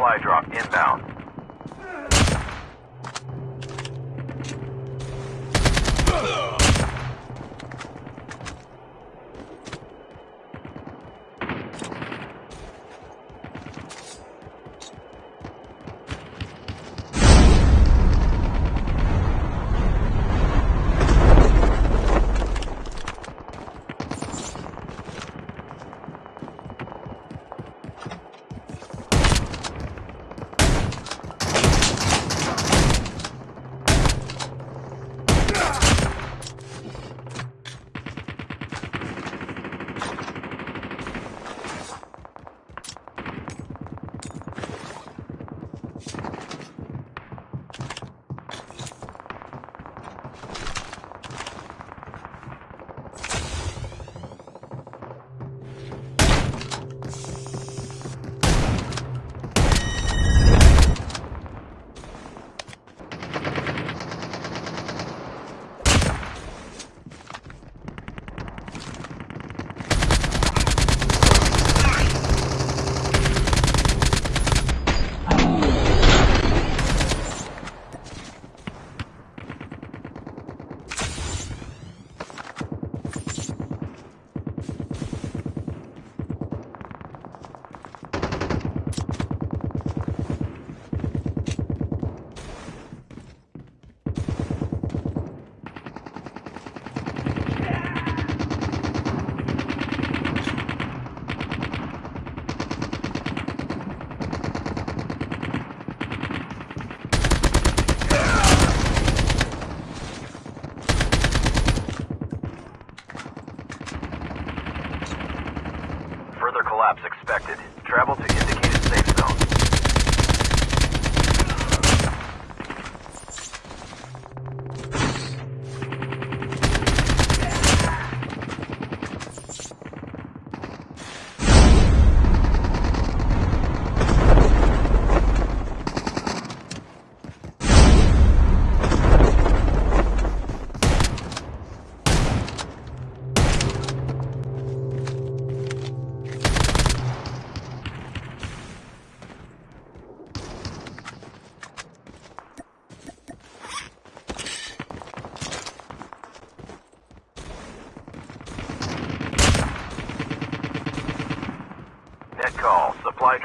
Supply drop inbound.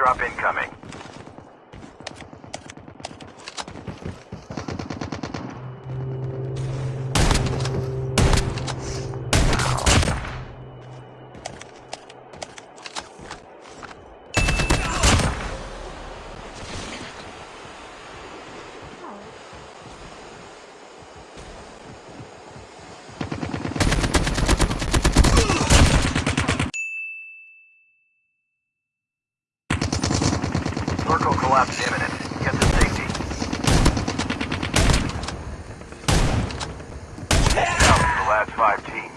Supply drop incoming. Circle collapse imminent. Get to safety. To the last five teams.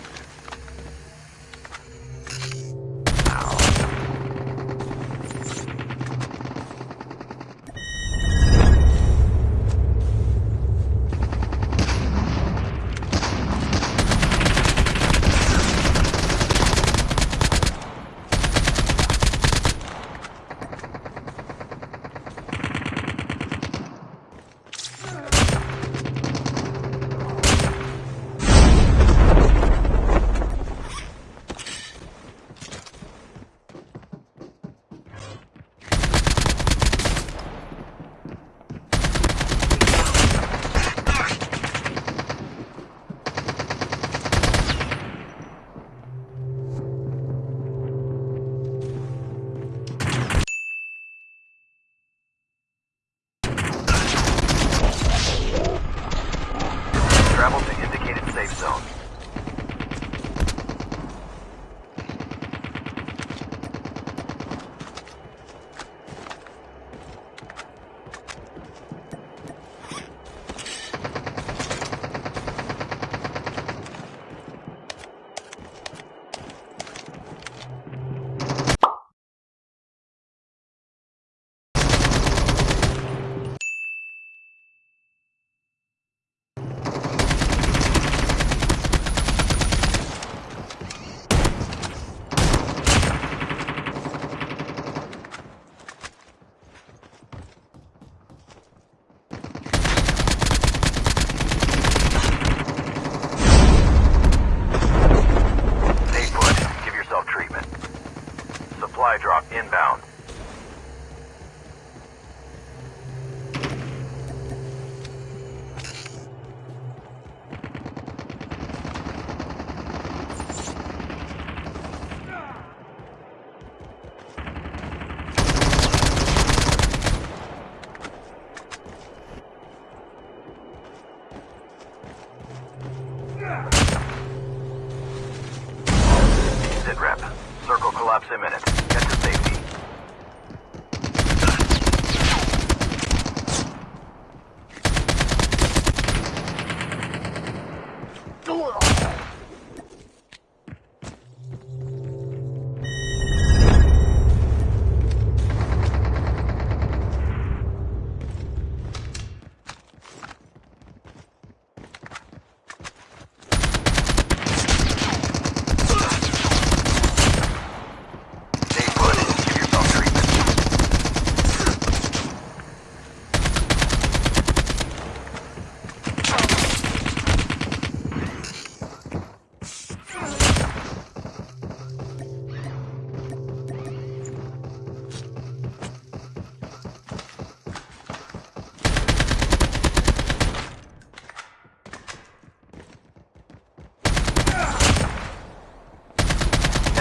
Imminent. Get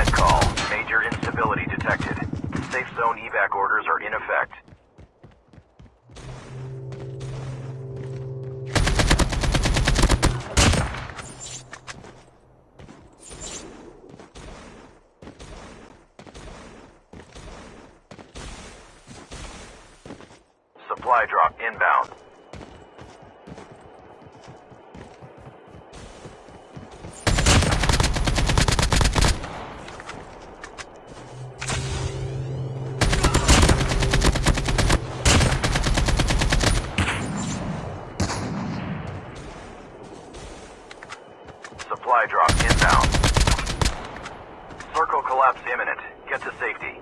Net call. Major instability detected. Safe zone evac orders are in effect. Supply drop inbound. drop's imminent. Get to safety.